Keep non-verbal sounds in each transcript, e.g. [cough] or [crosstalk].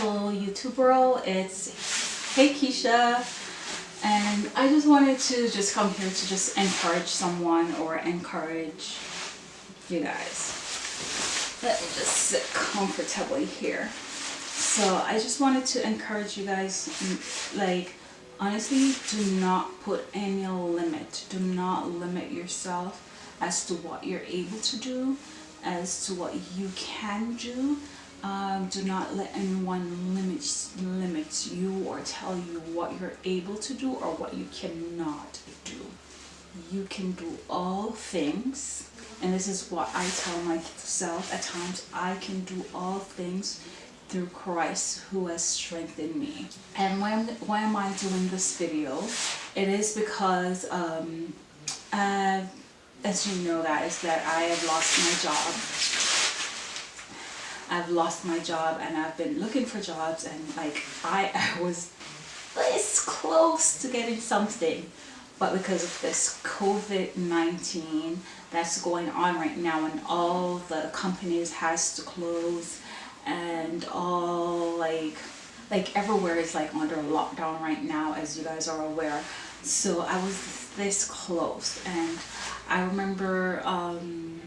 Hello YouTube world, it's Hey Keisha and I just wanted to just come here to just encourage someone or encourage you guys. Let me just sit comfortably here. So I just wanted to encourage you guys mm, like honestly do not put any limit. Do not limit yourself as to what you're able to do, as to what you can do um, do not let anyone limit, limit you or tell you what you're able to do or what you cannot do. You can do all things and this is what I tell myself at times. I can do all things through Christ who has strengthened me. And why, why am I doing this video? It is because um, uh, as you know guys that I have lost my job I've lost my job and I've been looking for jobs and like I, [laughs] I was this close to getting something. But because of this COVID-19 that's going on right now and all the companies has to close and all like like everywhere is like under lockdown right now as you guys are aware. So I was this close and I remember um,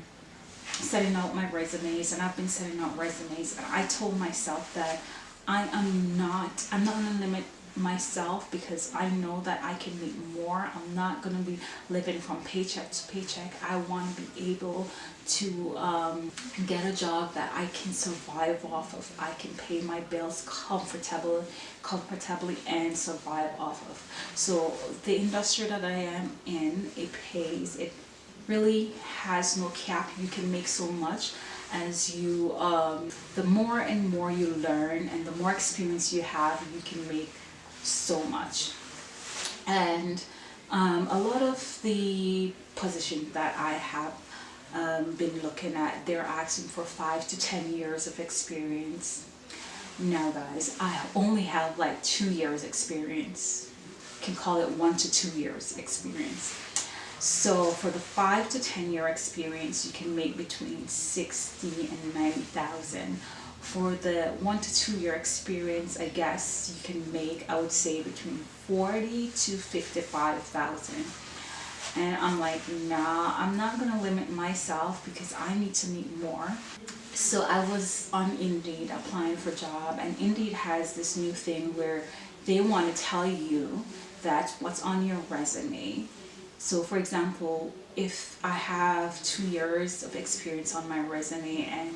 setting out my resumes and I've been setting out resumes and I told myself that I am not, I'm not going to limit myself because I know that I can make more. I'm not going to be living from paycheck to paycheck. I want to be able to um, get a job that I can survive off of. I can pay my bills comfortably, comfortably and survive off of. So the industry that I am in, it pays, it really has no cap. You can make so much as you, um, the more and more you learn and the more experience you have, you can make so much. And um, a lot of the positions that I have um, been looking at, they're asking for five to 10 years of experience. Now guys, I only have like two years experience. can call it one to two years experience. So for the five to 10 year experience, you can make between 60 and 90,000. For the one to two year experience, I guess you can make, I would say between 40 to 55,000. And I'm like, nah, I'm not to limit myself because I need to meet more. So I was on Indeed applying for job and Indeed has this new thing where they want to tell you that what's on your resume so for example, if I have two years of experience on my resume and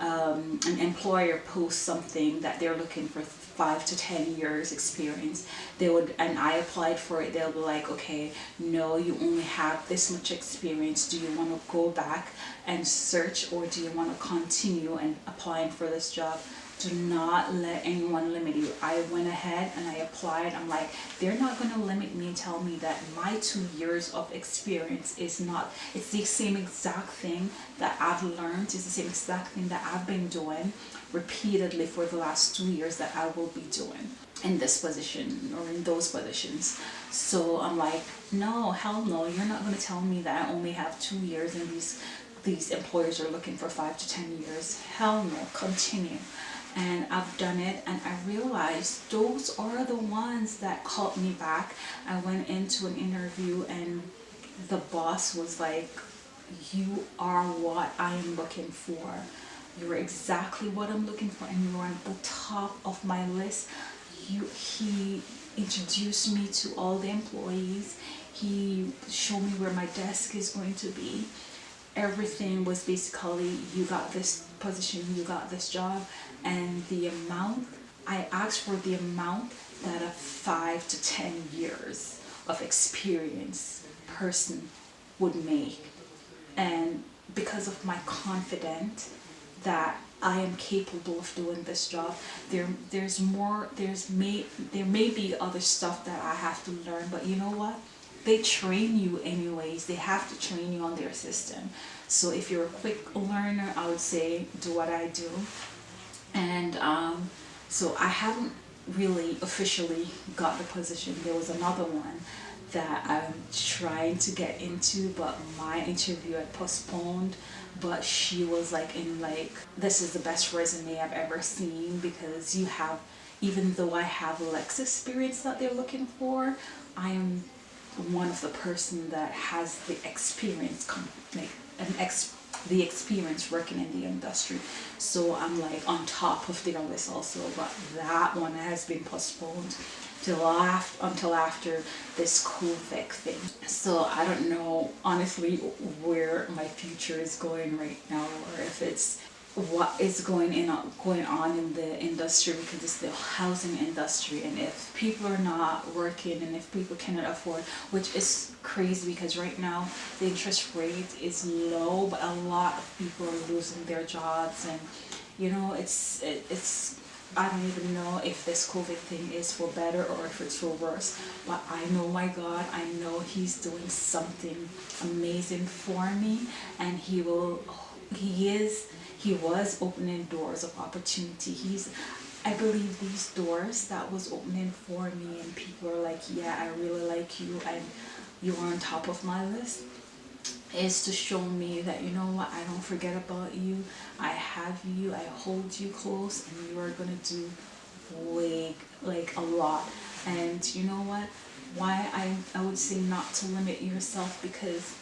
um, an employer posts something that they're looking for five to ten years experience they would and I applied for it they'll be like okay no you only have this much experience. Do you want to go back and search or do you want to continue and applying for this job? Do not let anyone limit i went ahead and i applied. I'm like they're not going to limit me and tell me that my two years of experience is not it's the same exact thing that i've learned. It's the same exact thing that i've been doing repeatedly for the last two years that i will be doing in this position or in those positions. So i'm like no hell no you're not going to tell me that i only have two years and these these employers are looking for five to ten years. Hell no continue and I've done it and I realized those are the ones that called me back. I went into an interview and the boss was like, you are what I am looking for. You're exactly what I'm looking for and you're on the top of my list. You, he introduced me to all the employees. He showed me where my desk is going to be everything was basically you got this position you got this job and the amount I asked for the amount that a five to ten years of experience person would make. And because of my confidence that I am capable of doing this job there there's more there's may there may be other stuff that I have to learn but you know what they train you anyways. They have to train you on their system. So if you're a quick learner I would say do what I do. And um, so I haven't really officially got the position. There was another one that I'm trying to get into but my interview had postponed. But she was like in like this is the best resume I've ever seen because you have even though I have lex experience that they're looking for I am one of the person that has the experience like an ex the experience working in the industry so I'm like on top of their list also but that one has been postponed till after, until after this COVID thing. So I don't know honestly where my future is going right now or if it's what is going in going on in the industry because it's the housing industry and if people are not working and if people cannot afford which is crazy because right now the interest rate is low but a lot of people are losing their jobs and you know it's it, it's I don't even know if this COVID thing is for better or if it's for worse. But I know my God, I know He's doing something amazing for me and He will, He is, He was opening doors of opportunity. He's, I believe these doors that was opening for me and people are like, yeah, I really like you and you're on top of my list is to show me that you know what? I don't forget about you. I have you. I hold you close and you are gonna do way like a lot. And you know what? Why I, I would say not to limit yourself because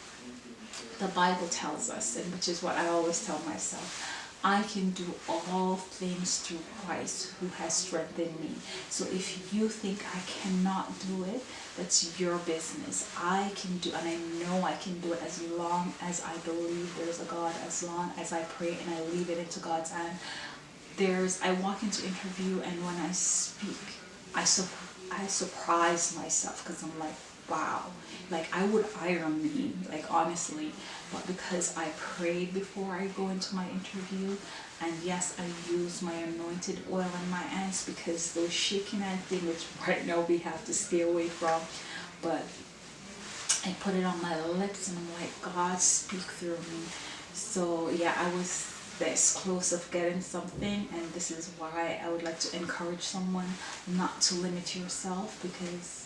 the Bible tells us and which is what I always tell myself I can do all things through Christ who has strengthened me. So if you think I cannot do it, that's your business. I can do, and I know I can do it as long as I believe there's a God, as long as I pray and I leave it into God's hand. There's, I walk into interview and when I speak, I, su I surprise myself because I'm like, wow. Like I would iron me like honestly. But because I prayed before I go into my interview and yes I use my anointed oil in my hands because those shaking hand thing which right now we have to stay away from. But I put it on my lips and I'm like God speak through me. So yeah I was this close of getting something and this is why I would like to encourage someone not to limit yourself because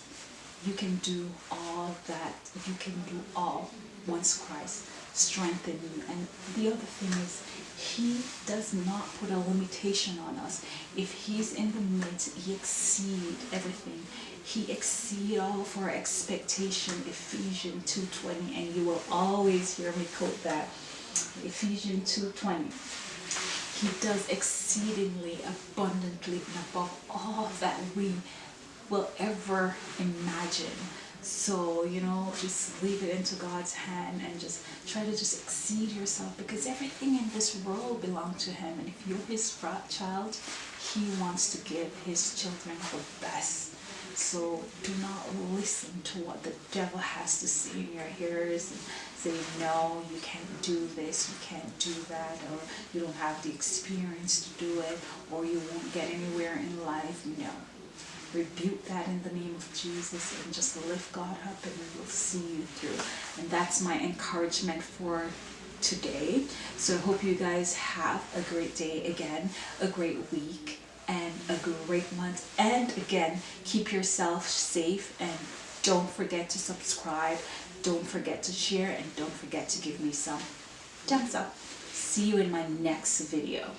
you can do all that. You can do all once Christ strengthens you. And the other thing is, he does not put a limitation on us. If he's in the midst, he exceed everything. He exceed all of our expectation, Ephesians 2.20, and you will always hear me quote that. Ephesians 2.20. He does exceedingly abundantly and above all that we will ever imagine. So, you know, just leave it into God's hand and just try to just exceed yourself because everything in this world belongs to Him. And if you're His child, He wants to give His children the best. So do not listen to what the devil has to say in your ears and say, no, you can't do this, you can't do that, or you don't have the experience to do it, or you won't get anywhere in life. No rebuke that in the name of Jesus and just lift God up and we will see you through. And that's my encouragement for today. So I hope you guys have a great day again, a great week, and a great month. And again, keep yourself safe and don't forget to subscribe. Don't forget to share and don't forget to give me some thumbs up. See you in my next video.